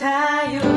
tired